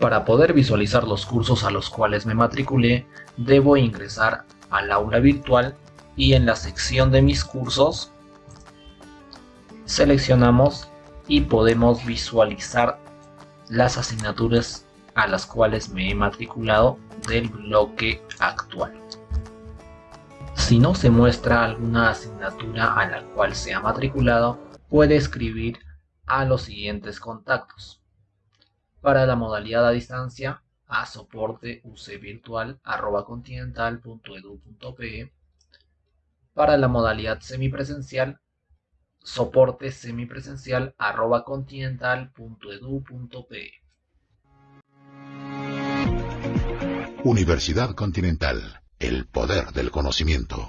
Para poder visualizar los cursos a los cuales me matriculé, debo ingresar al aula virtual y en la sección de mis cursos seleccionamos y podemos visualizar las asignaturas a las cuales me he matriculado del bloque actual. Si no se muestra alguna asignatura a la cual se ha matriculado, puede escribir a los siguientes contactos. Para la modalidad a distancia, a soporte ucvirtual.continental.edu.pe Para la modalidad semipresencial, soporte semipresencial.continental.edu.pe Universidad Continental, el poder del conocimiento.